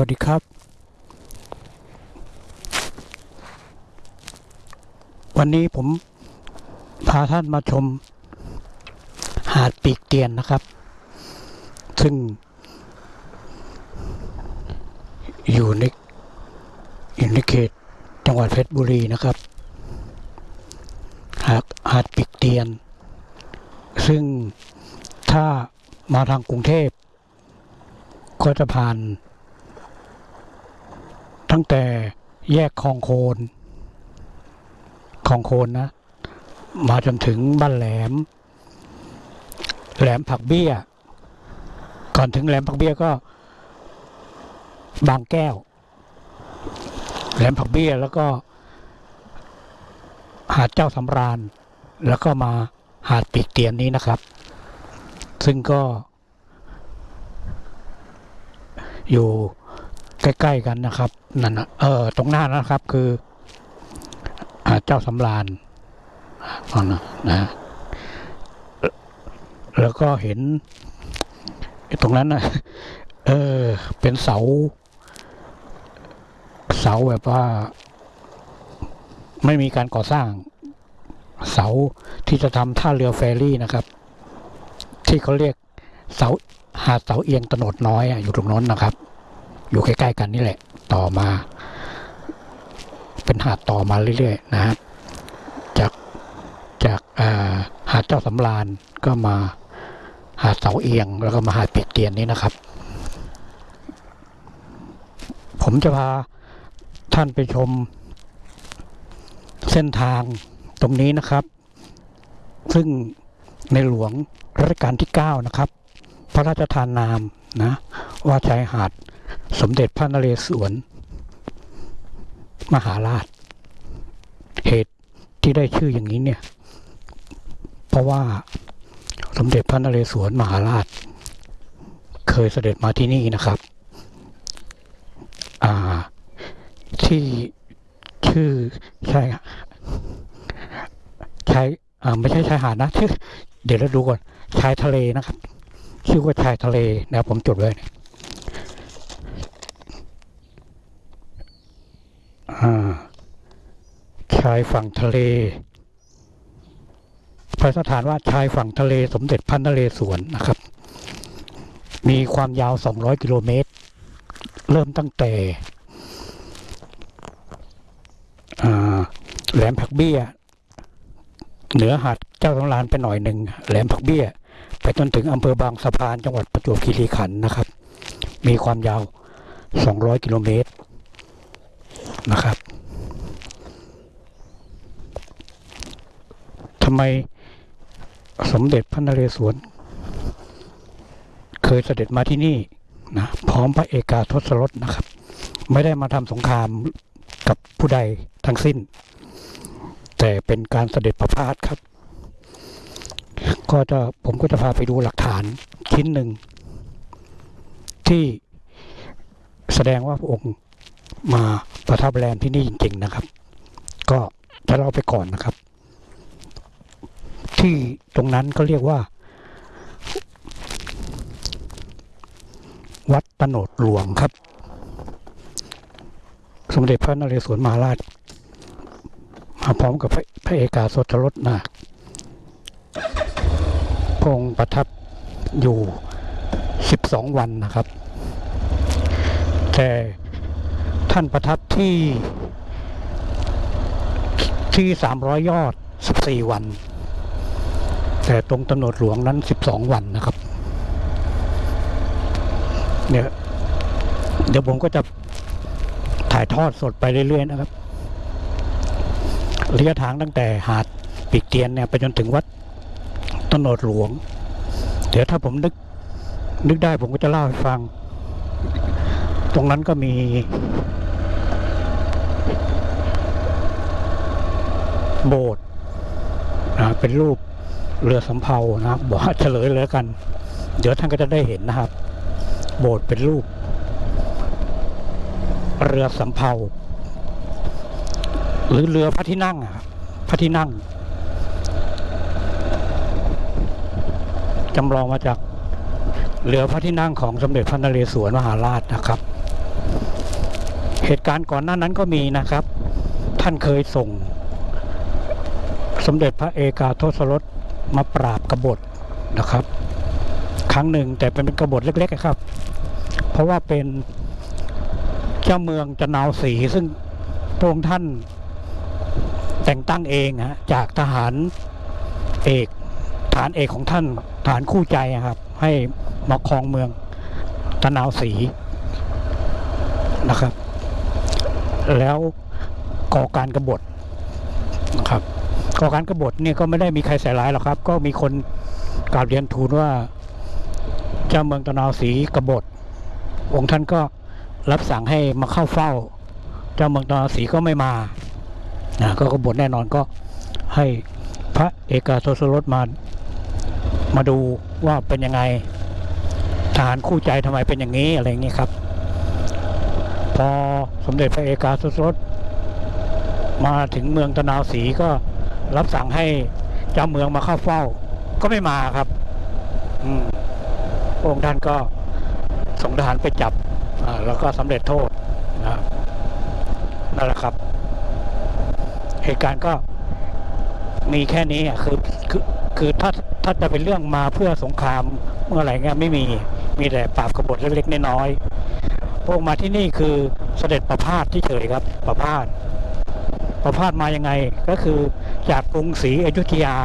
วัสดีครับ วันนี้ผมพาท่านมาชม หาดปีกเตียนนะครับ ซึ่ง อยู่ในอยู่ในเขตจังหวัดเพชรบุรีนะครับ หาดหาดปีกเตียน ซึ่งถ้ามาทางกรุงเทพก็จะผ่าน ตั้งแต่แยกคลองโคนคลองโคนนะ มาจนถึงบ้านแหลม แหลมผักเบี้ย ก่อนถึงแหลมผักเบี้ยก็ บางแก้ว แหลมผักเบี้ยแล้วก็ หาดเจ้าสำราญ แล้วก็มาหาดปีกเตียนนี้นะครับ ซึ่งก็อยู่ ใกล้ ๆ กันนะครับนั่นนะเออตรงหน้านะครับคือเจ้าสำราญนั่นนะนะแล้วก็เห็น ตรงนั้นนะเออ เป็นเสา เสาแบบว่า ไม่มีการก่อสร้าง เสาที่จะทำท่าเรือเฟอร์รี่นะครับ ที่เขาเรียกเสาหาดเสาเอียงตโนดน้อยอยู่ตรงนั้นนะครับ อยู่ใกล้ๆกันนี่แหละ ต่อมา เป็นหาดต่อมาเรื่อยๆนะครับจากจากาหาดเจ้าสำราญก็มาหาดเสาเอียง แล้วก็มาหาดเปียกเตียนนี้นะครับ ผมจะพาท่านไปชมเส้นทางตรงนี้นะครับ ซึ่งในหลวงรัชกาลที่ 9 นะครับ พระราชทานนามนะ ว่าชายหาด สมเด็จพระนเรศวร มหาราช เหตุที่ได้ชื่ออย่างนี้เนี่ย เพราะว่าสมเด็จพระนเรศวรมหาราช เคยเสด็จมาที่นี่นะครับอ่าที่ชื่อชายชายอ่าไม่ใช่ชายหาดนะชื่อเดี๋ยวเราดูก่อนชายทะเลนะครับ ชื่อว่าชายทะเลนะผมจดไว้เนี่ยอ่า ชายฝั่งทะเลพระสถานว่าชายฝั่งทะเลสมเด็จพระนเรศวรนะครับ มีความยาว 200 กิโลเมตร เริ่มตั้งแต่แหลมผักเบี้ย เหนือหาดเจ้าสำรานไปหน่อยหนึ่งแหลมผักเบี้ย ไปจนถึงอำเภอบางสะพานจังหวัดประจวบคีรีขันธ์นะครับ มีความยาว 200 กิโลเมตร นะครับทำไมสมเด็จพระนเรศวรเคยเสด็จมาที่นี่นะพร้อมพระเอกาทศรถนะครับ ไม่ได้มาทำสงครามกับผู้ใดทั้งสิ้น แต่เป็นการเสด็จประพาสครับ ก็จะผมก็จะพาไปดูหลักฐานชิ้นหนึ่ง ที่แสดงว่าพระองค์ มาประทับแรมที่นี่จริง ๆนะครับ ก็จะเล่าไปก่อนนะครับ ที่ตรงนั้นก็เรียกว่า วัดตโนดหลวงครับ สมเด็จพระนเรศวรมหาราช มาพร้อมกับพระพระเอกาสดรถนาคพงค์ประทับอยู่ 12 วันนะครับ แต่ ท่านประทับที่ที่300ยยอด14วัน แต่ตรงตำรวจหลวงนั้น12วันนะครับ เนี่ยเดี๋ยวผมก็จะถ่ายทอดสดไปเรื่อยๆนะครับระยะทางตั้งแต่หาดปีกเตียนเนี่ยไปจนถึงวัดตนดหลวง เดี๋ยวถ้าผมนึกนึกได้ผมก็จะเล่าให้ฟัง ตรงนั้นก็มี โบสถ์นะเป็นรูปเรือสำเภานะครับบอกว่าเฉลยเลยกัน เดี๋ยวท่านก็จะได้เห็นนะครับ โบสถ์เป็นรูป เรือสำเภาหรือเรือพระที่นั่งอะครับพระที่นั่งจำลองมาจากเรือพระที่นั่งของสมเด็จพระนเรศวรมหาราชนะครับ เหตุการณ์ก่อนหน้านั้นก็มีนะครับ ท่านเคยส่ง สมเด็จพระเอกาทศรสมาปราบกบฏนะครับ ครั้งหนึ่งแต่เป็นกบฏเล็กๆครับ เพราะว่าเป็นเจ้าเมืองจะนาวสีซึ่งพระองค์ท่านแต่งตั้งเองฮะจากทหารเอกฐานเอกของท่านฐานคู่ใจครับ ให้มาครองเมืองตะนาวสีนะครับ แล้วก่อการกรบฏนะครับ ก่อการกบฏเนี่ยก็ไม่ได้มีใครใส่ร้ายหรอกครับ ก็มีคนกราบเรียนทูลว่า เจ้าเมืองตะนาวศรีกบฏ องค์ท่านก็รับสั่งให้มาเข้าเฝ้า เจ้าเมืองตะนาวศรีก็ไม่มานะก็กบฏแน่นอนก็ให้พระเอกาทศรสมามาดูว่าเป็นยังไงทหารคู่ใจทำไมเป็นอย่างนี้อะไรอย่างนี้ครับ พอสมเด็จพระเอกาทศรสมาถึงเมืองตะนาวศรีก็ รับสั่งให้เจ้าเมืองมาเข้าเฝ้า ก็ไม่มาครับ อืมองค์ท่านก็ส่งทหารไปจับแล้วก็สำเร็จโทษนะนั่นแหละครับ เหตุการณ์ก็มีแค่นี้อะคือคือคือถ้าถ้าจะเป็นเรื่องมาเพื่อสงครามเมื่อไหร่เงี้ยไม่มีมีแต่ปราบกบฏเล็กๆน้อยๆพระองค์มาที่นี่คือเสด็จประพาสที่เฉยครับ ประพาส ประพาสมายังไงก็คือจากกรุงศรีอยุธยา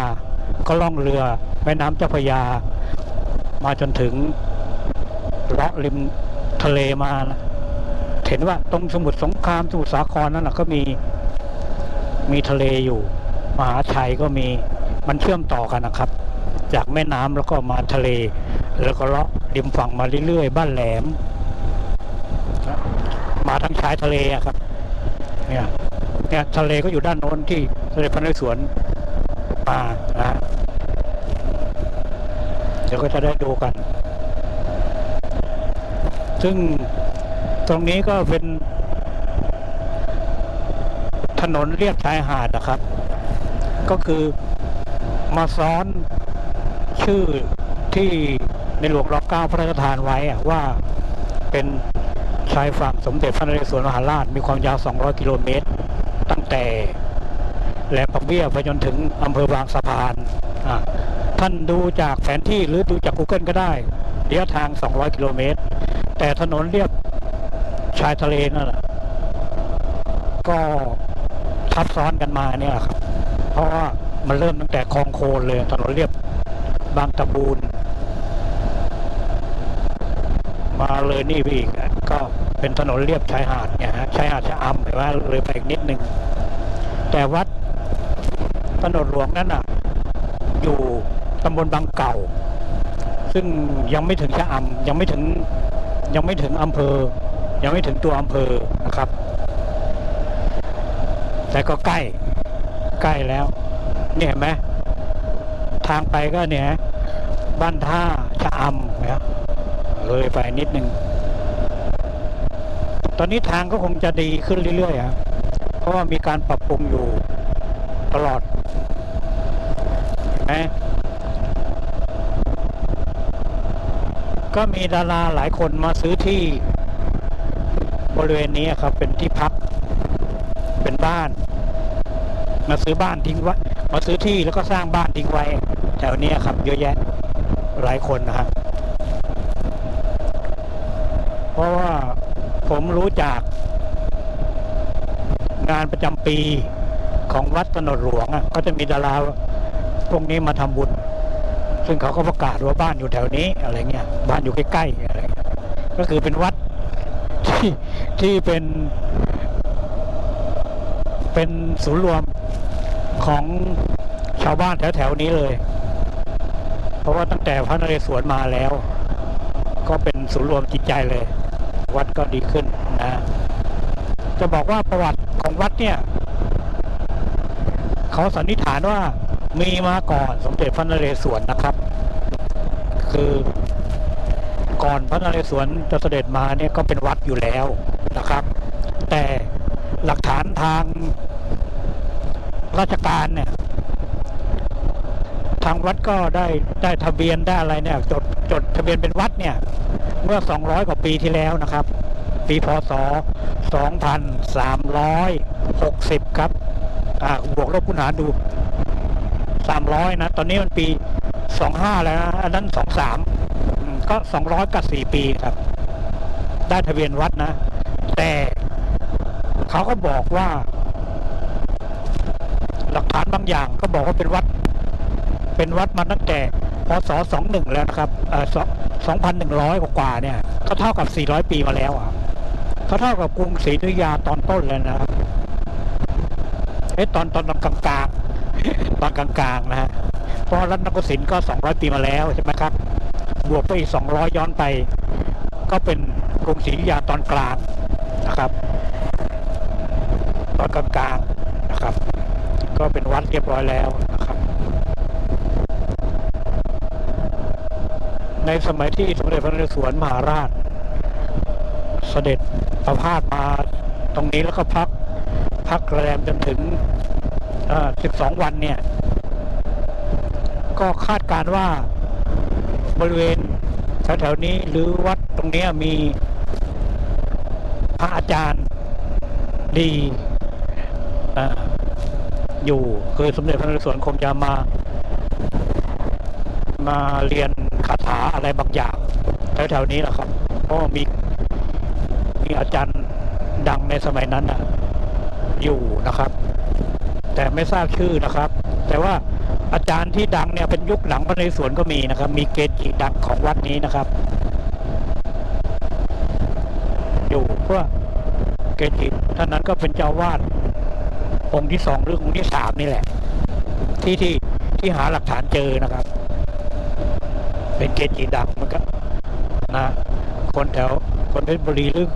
ก็ล่องเรือแม่น้ำเจ้าพระยา มาจนถึงเลาะริมทะเลมานะเห็นว่าตรงสมุทรสงครามสมุทรสาครนั่นนะก็มีมีทะเลอยู่ มหาชัยก็มีมันเชื่อมต่อกันนะครับ จากแม่น้ำแล้วก็มาทะเล แล้วก็เลาะริมฝั่งมาเรื่อยๆบ้านแหลมมาทั้งชายทะเลอะครับ เนี่ย เนี่ยทะเลก็อยู่ด้านโน้นที่ทะเลพระนเรศวรมานะเดี๋ยวก็จะได้ดูกัน ซึ่งตรงนี้ก็เป็นถนนเรียบชายหาดนะครับ ก็คือมาซ้อนชื่อที่ในหลวงรัชก้าพระราชทานไว้ว่าเป็นชายฝั่งสมเด็จพระนเรศวรมหาราชมีความยาว 200 กิโลเมตร ตั้งแต่แหลมปักเบี้ยไปจนถึงอำเภอบางสะพานท่านดูจากแผนที่หรือดูจาก Google ก็ได้ระยะทาง 200 กิโลเมตร แต่ถนนเรียบชายทะเลนั่นแหละก็ทับซ้อนกันมาเนี่ยครับ เพราะว่ามันเริ่มตั้งแต่คลองโคนเลย ถนนเรียบบางตะบูนมาเลยนี่ไปอีกอ่ เป็นถนนเรียบชายหาดเนี่ยฮะชายหาดชะอำเห็นไหมเลยไปอีกนิดนึง แต่วัดถนนหลวงนั่นอะ อยู่ตำบลบางเก่า ซึ่งยังไม่ถึงชะอำยังไม่ถึงยังไม่ถึงอำเภอ ยังไม่ถึงตัวอำเภอนะครับ แต่ก็ใกล้ใกล้แล้ว เนี่ยเห็นไหมทางไปก็เนี่ยบ้านท่าชะอำนะเลยไปนิดนึง ตอนนี้ทางก็คงจะดีขึ้นเรื่อยๆครับเพราะว่ามีการปรับปรุงอยู่ตลอดเห็นไหมก็มีดาราหลายคนมาซื้อที่บริเวณนี้ครับ เป็นที่พัก เป็นบ้าน มาซื้อบ้านทิ้งไว้มาซื้อที่แล้วก็สร้างบ้านทิ้งไว้ แถวเนี้ยครับ เยอะแยะหลายคนนะครับ เพราะว่า ผมรู้จากงานประจำปีของวัดถนนหลวงอะก็จะมีดาราพวกนี้มาทำบุญ ซึ่งเขาก็ประกาศว่าบ้านอยู่แถวนี้อะไรเงี้ยบ้านอยู่ใกล้ๆอะไรเงี้ยก็คือเป็นวัดที่ที่เป็นเป็นศูนย์รวมของชาวบ้านแถวๆนี้เลย เพราะว่าตั้งแต่พระนเรศวรมาแล้ว ก็เป็นศูนย์รวมจิตใจเลย วัดก็ดีขึ้นนะ จะบอกว่าประวัติของวัดเนี่ย เขาสันนิษฐานว่ามีมาก่อนสมเด็จพระนเรศวรนะครับ คือก่อนพระนเรศวรจะเสด็จมาเนี่ยก็เป็นวัดอยู่แล้วนะครับ แต่หลักฐานทางราชการเนี่ย ทางวัดก็ได้ได้ทะเบียนได้อะไรเนี่ยจดจดทะเบียนเป็นวัดเนี่ย เมื่อ 200 กว่าปีที่แล้วนะครับ ปีพศ 2360 ครับอ่าบวกลบคูณหารดู 300 นะ ตอนนี้มันปี 25 แล้วนะอันนั้น 23อืมก็ 200กับ4ปีครับ ได้ทะเบียนวัดนะ แต่เขาก็บอกว่า หลักฐานบางอย่างก็บอกว่าเป็นวัด เป็นวัดมาตั้งแต่พศ21แล้วนะครับเอ่อ2,100 กว่าๆเนี่ยก็เท่ากับ 400 ปีมาแล้วอะก็เท่ากับกรุงศรีอยุธยาตอนต้นเลยนะครับเอ๊ะตอนตอนตอนกลางตอนกลางๆนะฮะเพราะรัตนโกสินทร์ก็ 200 ปีมาแล้วใช่ไหมครับบวกไปอีก 200 ย้อนไป ก็เป็นกรุงศรีอยุธยาตอนกลางนะครับ ตอนกลางๆนะครับ ก็เป็นวัดเรียบร้อยแล้วนะครับ ในสมัยที่สมเด็จพระนเรศวรมหาราช เสด็จประพาสมาตรงนี้แล้วก็พักพักแรมจนถึงอ่อ12 วันเนี่ย ก็คาดการว่าบริเวณแถวๆนี้หรือวัดตรงเนี้ยมีพระอาจารย์ดีอ่ออยู่คือสมเด็จพระนเรศวรคงจะมามาเรียน อะไรบางอย่างแถวๆนี้แหละครับเพราะมีมีอาจารย์ดังในสมัยนั้นนะอยู่นะครับ แต่ไม่ทราบชื่อนะครับ แต่ว่าอาจารย์ที่ดังเนี่ยเป็นยุคหลังพระในเรศวรก็มีนะครับ มีเกจิดังของวัดนี้นะครับ อยู่เพื่อเกจิท่านนั้นก็เป็นเจ้าวาดองค์ที่สองหรือองค์ที่สามนี่แหละ ที่ที่ที่หาหลักฐานเจอนะครับ เป็นเกจิดังมันก็นะคนแถวคนเพชรบุรีหรือ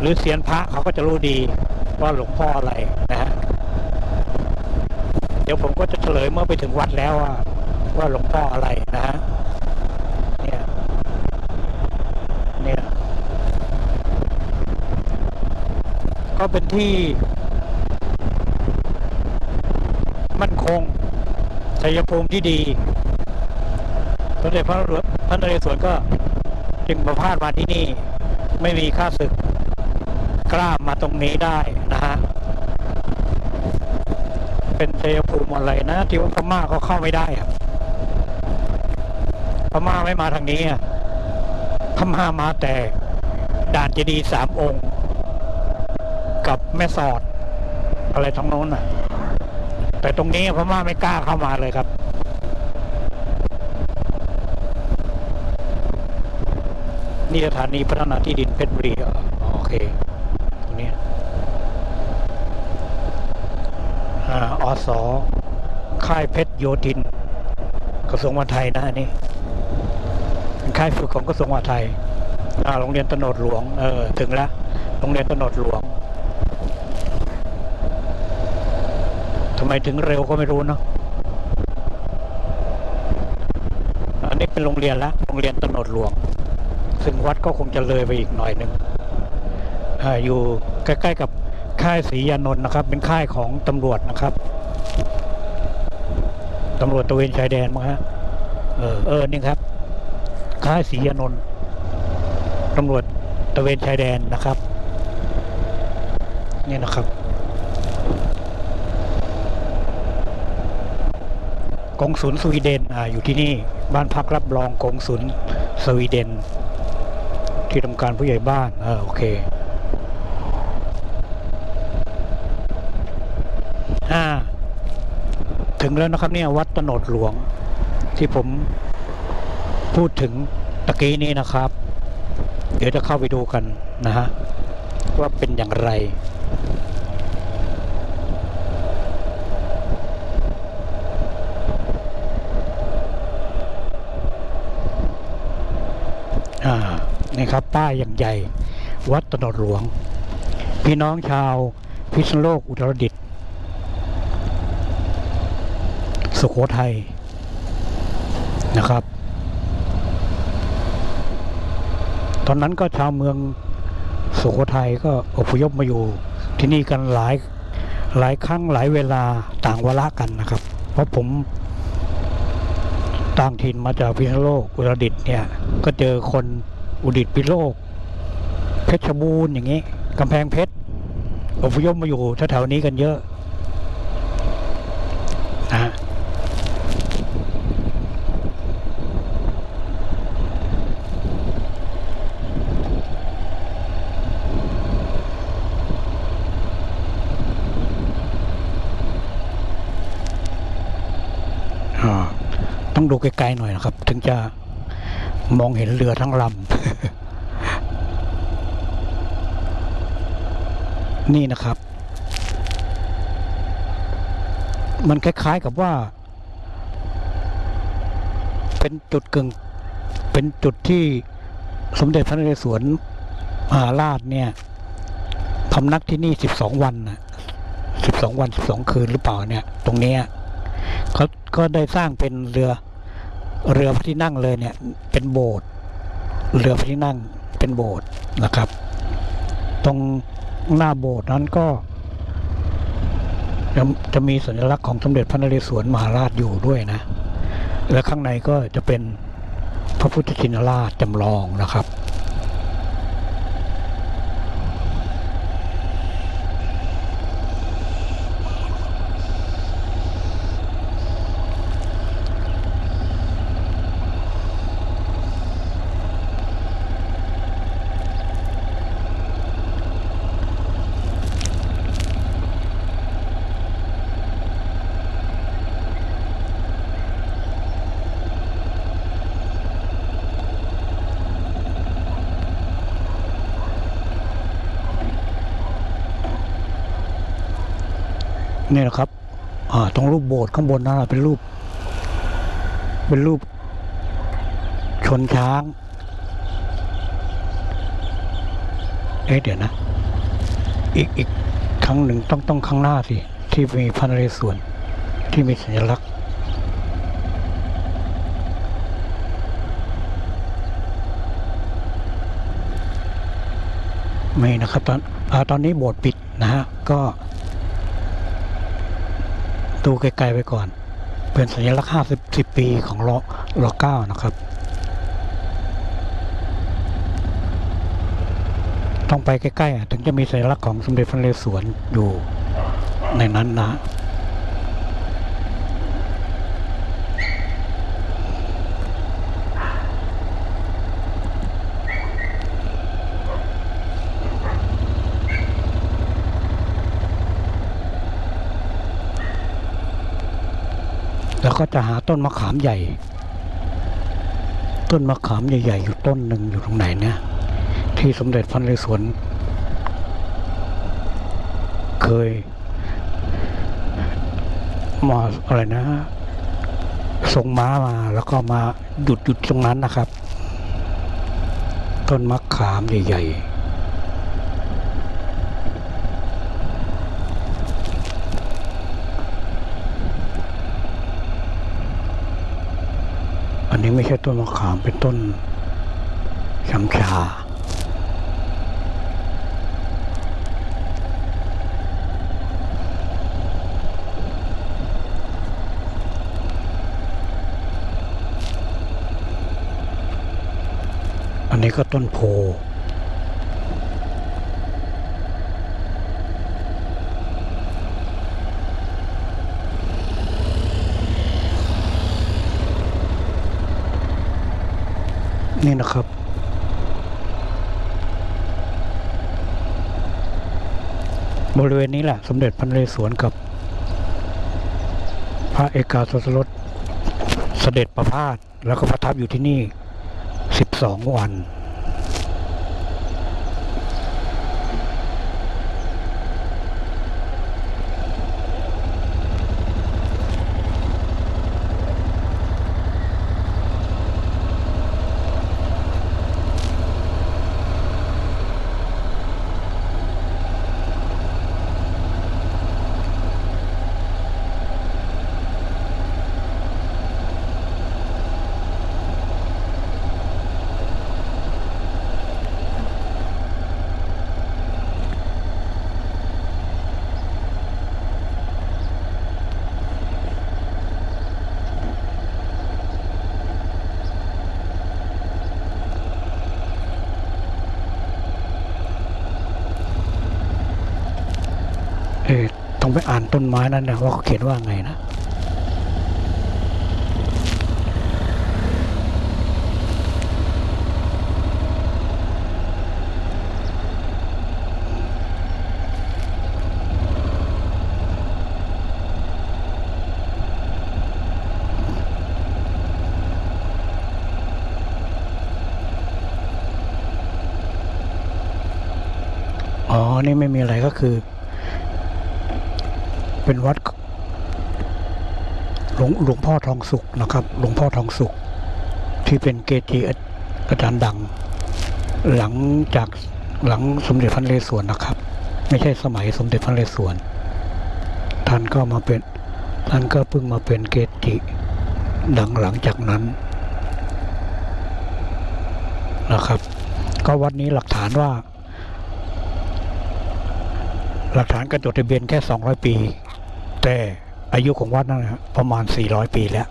หรือเซียนพระเขาก็จะรู้ดีว่าหลวงพ่ออะไรนะฮะเดี๋ยวผมก็จะเฉลยเมื่อไปถึงวัดแล้วว่าว่าหลวงพ่ออะไรนะฮะเนี่ยเนี่ยก็เป็นที่มั่นคงชัยภูมิที่ดี เด็จพระหลวงพระนเรศวรก็จึงประพาสมาที่นี่ ไม่มีค่าศึกกล้ามาตรงนี้ได้นะฮะเป็นชัยภูมิอะไรนะ ที่ว่าพม่าก็เข้าไม่ได้อะพม่าไม่มาทางนี้อะพม่ามาแต่ด่านเจดีย์สามองค์ กับแม่สอด อะไรทั้งโน้นอะ แต่ตรงนี้พม่าไม่กล้าเข้ามาเลยครับ นี่สถานีพัฒนาที่ดินเพชรบุรีอ๋อโอเคตรงนี้อ่าอค่ายเพชรโยธิน กระทรวงมหาดไทยนะอันนี่เป็นค่ายฝึกของกระทรวงมหาดไทยโรงเรียนตโนดหลวง เออ ถึงแล้ว โรงเรียนตโนดหลวงทำไมถึงเร็วก็ไม่รู้เนาะ อันนี้เป็นโรงเรียนละ โรงเรียนตโนดหลวง ซึ่งวัดก็คงจะเลยไปอีกหน่อยหนึ่งออยู่ใกล้ๆกับค่ายศรียานนท์นะครับ เป็นค่ายของตำรวจนะครับตำรวจตระเวนชายแดนมั้งฮะเออเออนี่ครับ ค่ายศรียานนท์ตำรวจตระเวนชายแดนนะครับนี่นะครับกงสุลสวีเดนออยู่ที่นี่บ้านพักรับรองกงสุลสวีเดน ที่ทำการผู้ใหญ่บ้านเออโอเคอ่าถึงแล้วนะครับเนี่ยวัดตโนดหลวง ที่ผมพูดถึงตะกี้นี้นะครับ เดี๋ยวจะเข้าไปดูกันนะฮะว่าเป็นอย่างไร อ่า นี่ครับป้ายอย่างใหญ่ วัดตโนดหลวง พี่น้องชาวพิษณุโลกอุตรดิตถ์สุโขทัยนะครับ ตอนนั้นก็ชาวเมืองสุโขทัยก็อพยพมาอยู่ที่นี่กันหลายหลายครั้งหลายเวลาต่างวาระกันนะครับ เพราะผมต่างถิ่นมาจากพิษณุโลกอุตรดิตถ์เนี่ย ก็เจอคน อุดิตพิโลก เพชรบูรณ์อย่างนี้กำแพงเพชรอพยพมาอยู่แถวๆนี้กันเยอะนะต้องดูไกลๆหน่อยนะครับ ถึงจะ มองเห็นเรือทั้งลำ นี่นะครับ มันคล้ายๆกับว่า เป็นจุดกึ่ง เป็นจุดที่สมเด็จพระนเรศวรมหาราชเนี่ยพำนักที่นี่สิบสองวันนะสิบสองวันสิบสองคืนหรือเปล่าเนี่ย ตรงนี้เขาก็ได้สร้างเป็นเรือ เรือพระที่นั่งเลยเนี่ยเป็นโบสถ์เรือพระที่นั่งเป็นโบสถ์นะครับ ตรงหน้าโบสถ์นั้นก็จะจะมีสัญลักษณ์ของสมเด็จพระนเรศวรมหาราชอยู่ด้วยนะ และข้างในก็จะเป็นพระพุทธชินราชจำลองนะครับ นี่นะครับตรงรูปโบสถ์ข้างบนนั่นเป็นรูป เป็นรูป ชนช้าง เอ๊ะเดี๋ยวนะ อีกอีกครั้งหนึ่งต้องต้องข้างหน้าสิ ที่มีพระนเรศวรที่มีสัญลักษณ์ไม่นะครับตอนอตอนนี้โบสถ์ปิดนะฮะ ก็ ดูไกลๆไปก่อน เป็นสัญลักษณ์ห้าสิบปีของรอรอเก้านะครับ ต้องไปใกล้ๆอะถึงจะมีสัญลักษณ์ของสมเด็จพระนเรศวรอยู่ในนั้นนะ แล้วก็จะหาต้นมะขามใหญ่ ต้นมะขามใหญ่ๆอยู่ต้นหนึ่งอยู่ตรงไหนเนี่ยที่สมเด็จพระนเรศวรเคยมาอะไรนะทรงม้ามาแล้วก็มาหยุดหยุดตรงนั้นนะครับ ต้นมะขามใหญ่ๆ นี้ไม่ใช่ต้นมะขามเป็นต้นช้ำชา อันนี้ก็ต้นโพ นี่นะครับ บริเวณนี้แหละ สมเด็จพระนเรศวรกับ พระเอกาทศรสเสด็จประพาสแล้วก็ประทับอยู่ที่นี่ 12 วัน ไปอ่านต้นไม้นั้นนะว่าเขาเขียนว่าไงนะ อ๋อ นี่ไม่มีอะไรก็คือ เป็นวัดหลวงหลวง พ่อทองสุขนะครับหลวงพ่อทองสุข ที่เป็นเกจิอาจารย์ดัง หลังจากหลังสมเด็จพระนเรศวรนะครับ ไม่ใช่สมัยสมเด็จพระนเรศวรท่านก็มาเป็นท่านก็เพิ่งมาเป็นเกจิดังหลังจากนั้นนะครับ ก็วัดนี้หลักฐานว่า หลักฐานการจดทะเบียนแค่ 200 ปี แต่ อายุของวัดนั่นนะประมาณ 400 ปีแล้ว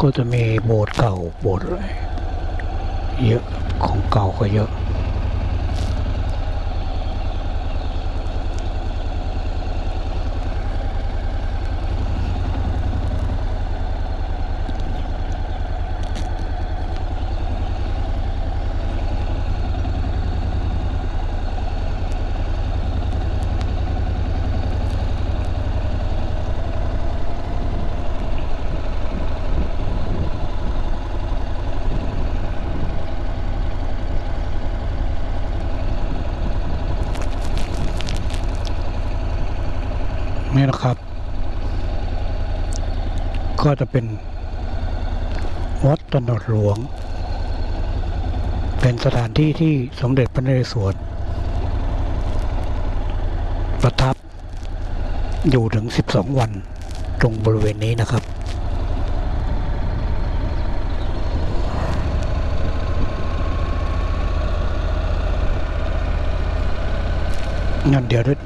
ก็จะมีโบสถ์เก่าโบสถ์อะไรเยอะของเก่าก็เยอะ ก็จะเป็นวัดตนดหลวง เป็นสถานที่ที่สมเด็จพระนเรศวรประทับอยู่ถึง 12 วันตรงบริเวณนี้นะครับ งั้นเดี๋ยวด้วย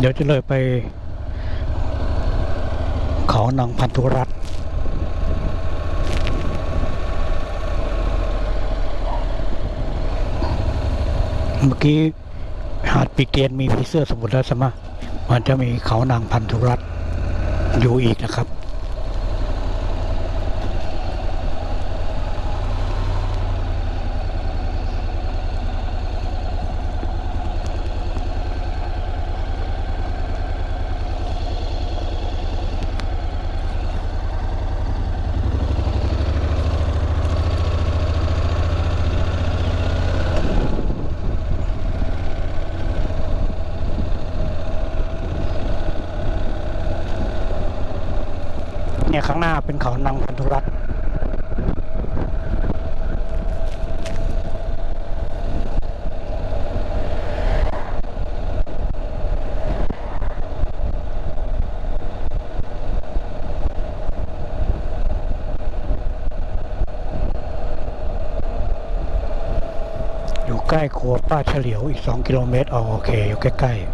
เดี๋ยวจะเลยไป เขานางพันธุรัตเมื่อกี้หาดปีเตียนมีผีเสื้อสมุทรแล้วใช่ไหมมันจะมีเขานางพันธุรัตอยู่อีกนะครับ เนี่ยข้างหน้าเป็นเขานางพันธุรัตน์ วัวป้าเฉลียวอีก 2 กิโลเมตรอ๋อโอเค อยู่ใกล้ๆ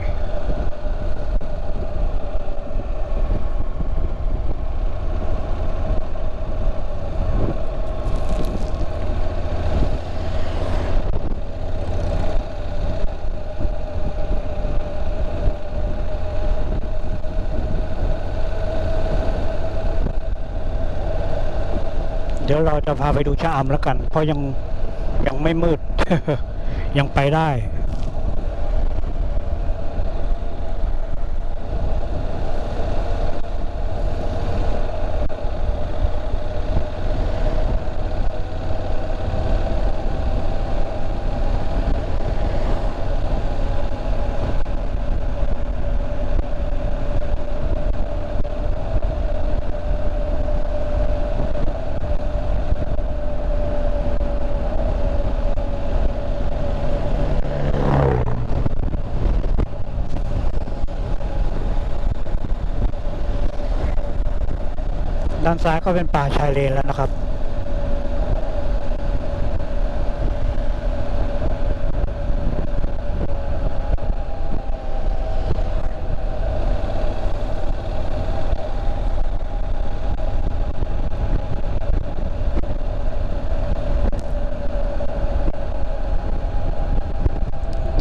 เดี๋ยวเราจะพาไปดูชะอำแล้วกัน เพราะยังยังไม่มืด ยังไปได้ ด้านซ้ายก็เป็นป่าชายเลนแล้วนะครับ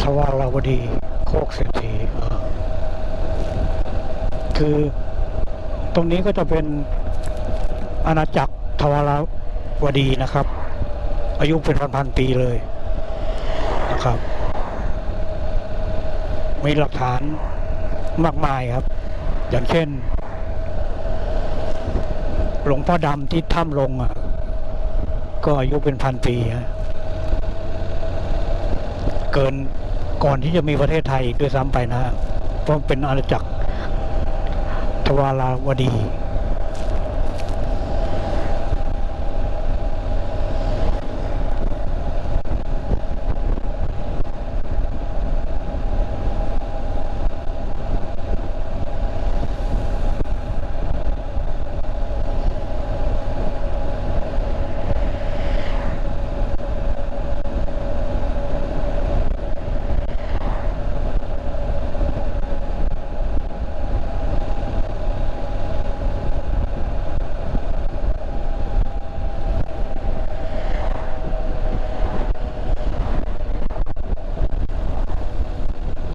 สว่างราวดีโคกเศรษฐีคือตรงนี้ก็จะเป็น อาณาจักรทวาราวดีนะครับ อายุเป็นพันๆปีเลยนะครับ มีหลักฐานมากมายครับ อย่างเช่น หลวงพ่อดำที่ถ้ำลงอะ ก็อายุเป็นพันปีฮะเกินก่อนที่จะมีประเทศไทยอีกด้วยซ้ำไปนะฮะเพราะเป็นอาณาจักรทวาราวดี